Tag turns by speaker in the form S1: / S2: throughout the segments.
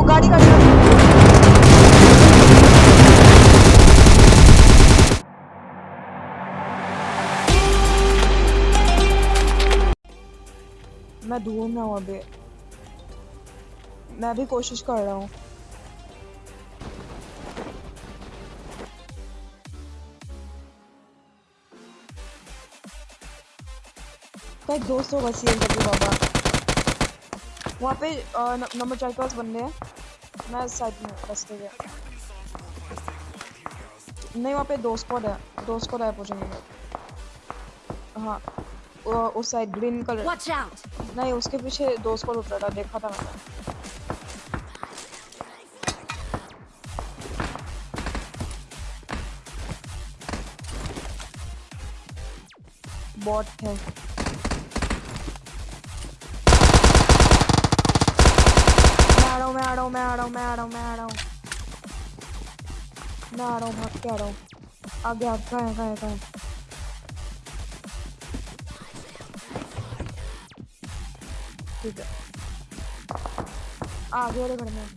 S1: वो गाड़ी गाड़ी मैं ढूंढ रहा हूँ अभी। मैं भी कोशिश कर रहा हूँ। का एक दोस्त बाबा। वहाँ पे नंबर चार के पास बंदे हैं। मैं साइड में रास्ते के नहीं वहाँ पे दो स्क्वाड है। दो स्क्वाड है पहुँचेंगे हाँ उस साइड ग्रीन कलर नहीं उसके पीछे दो स्क्वाड उतरा था देखा था मैंने। बॉट है मैं आ रहा हूँ मैं आ रहा हूँ मैं आ रहा हूँ मैं आ रहा हूँ मैं आ रहा हूँ मैं आ रहा हूँ भाग के आ रहा हूँ आगे आगे कहाँ है कहाँ है कहाँ है ठीक है आगे वाले घर में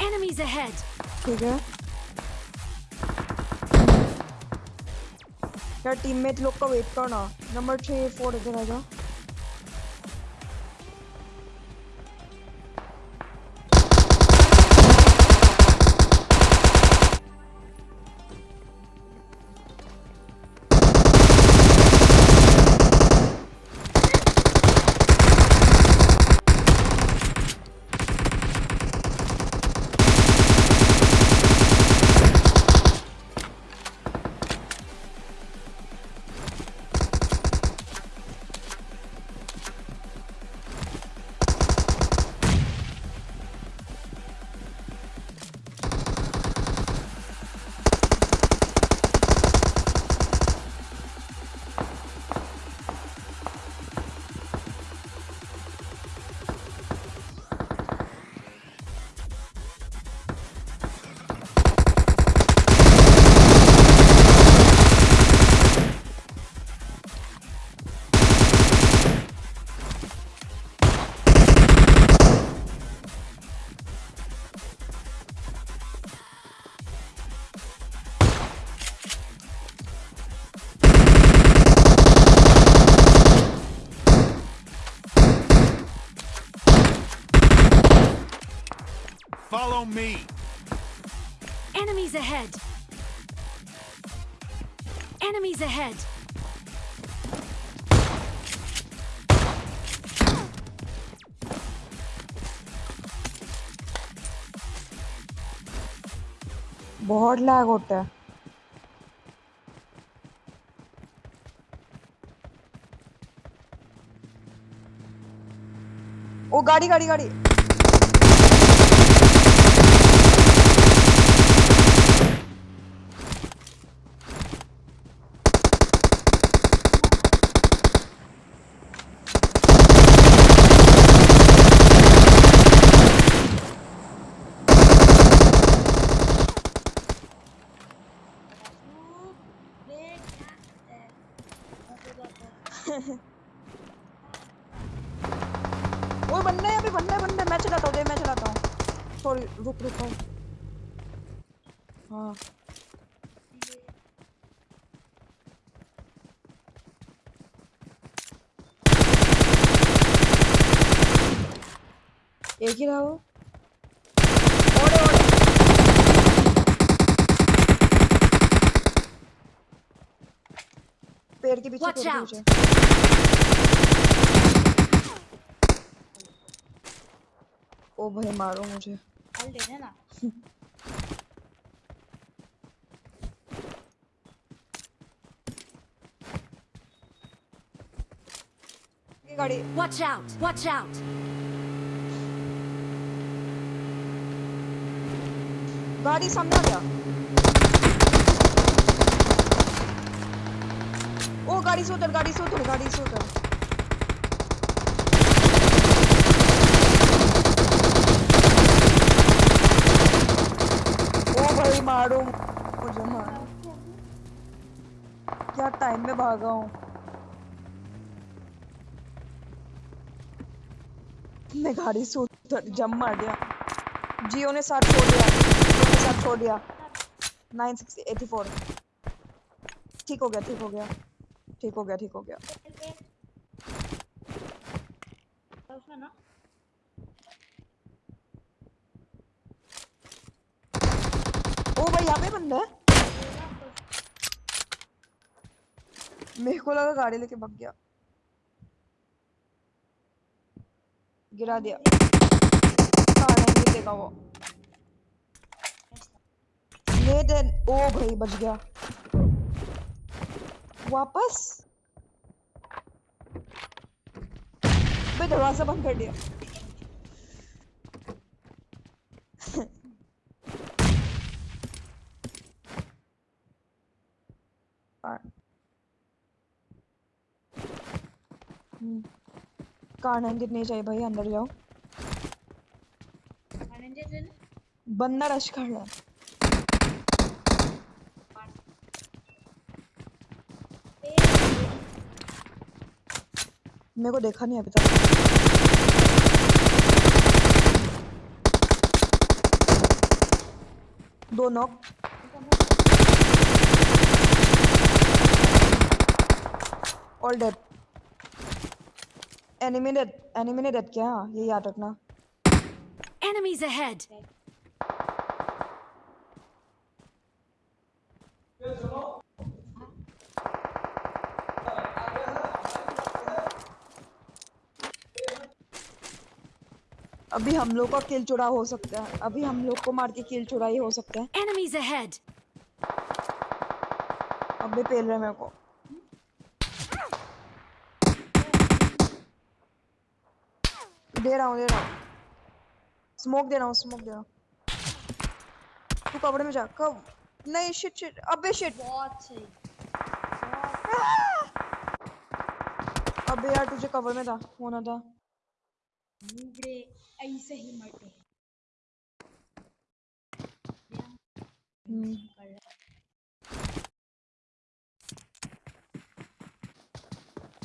S2: Enemies ahead!
S1: ठीक है यार टीममेट लोग का वेट करना नंबर थ्री फोर इधर आ जाओ।
S3: Follow me.
S2: Enemies ahead! Enemies ahead!
S1: बहुत लैग होता है ओ गाड़ी गाड़ी गाड़ी ओए बंदे अभी बंदे बंदे मैं चलाता हूँ दे मैं चलाता हूँ। सॉरी रुक रुक रुक। हाँ। एक ही रहा वो? पेड़ के पीछे
S2: Watch out.
S1: ओ भाई मारो मुझे
S4: हल दे देना
S1: गाड़ी
S2: Watch out! Watch out!
S1: गाड़ी सामने आ गया गाड़ी से उतर, गाड़ी से उतर, गाड़ी से उतर। ओ भाई मारो। मुझे मारो। क्या टाइम में भागा हूँ? मैं गाड़ी से उतर जम मार दिया। जियो ने साथ छोड़ दिया। जियो ने साथ छोड़ दिया। Nine six eighty four. ठीक हो गया, ठीक हो गया। ठीक हो गया, ठीक हो गया। ओ भाई, यहाँ पे बंदा है। मेरे को लगा गाड़ी लेके भाग गया। गिरा दिया। कहाँ नहीं देगा वो। ये दे ओ भाई, बच गया। वापस। भाई दरवाज़ा बंद कर दिया। हम्म। कार नहीं चाहिए भाई अंदर जाओ। बंदा रश कर रहा है। मेरे को देखा नहीं अभी तक। दो knock all dead enemy dead enemy ने डेड किया। हाँ ये याद रखना।
S2: Enemies ahead!
S1: अभी हम लोग का किल चुरा हो सकता है। अभी हम लोग को मार के किल चुराई हो सकता है।
S2: Enemies ahead!
S1: अभी पेल रहे मेरे को। दे रहा हूँ दे रहा हूँ। स्मोक दे रहा हूँ स्मोक दे रहा हूँ। तू कपड़े में जा कब? नहीं शिट शिट अबे शिट
S3: बहुत सही।
S1: अबे यार तुझे कवर में था होना था।
S3: नूबड़े ऐसे ही मरते हैं
S1: हम्म
S3: है।